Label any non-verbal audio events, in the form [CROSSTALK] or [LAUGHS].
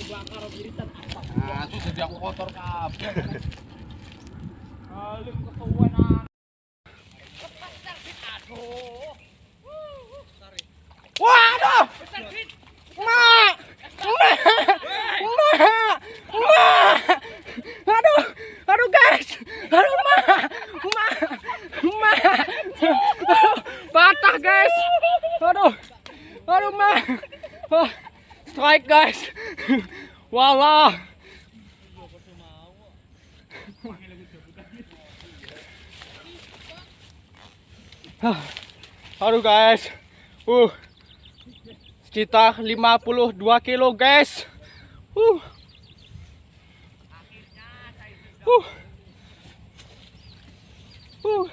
Apa? Nah, itu jadi aku kotor kabeh. Alim ketuan aduh. Waduh! Mak! Mak! Mak! Mak! Aduh! Aduh guys! Aduh mak! Mak! Mak! Aduh! Patah guys! Aduh! Aduh mak! Oh, strike guys! [LAUGHS] Walah! Aduh guys! Uh, sekitar 52 kilo guys. Uh. Uh. Uh.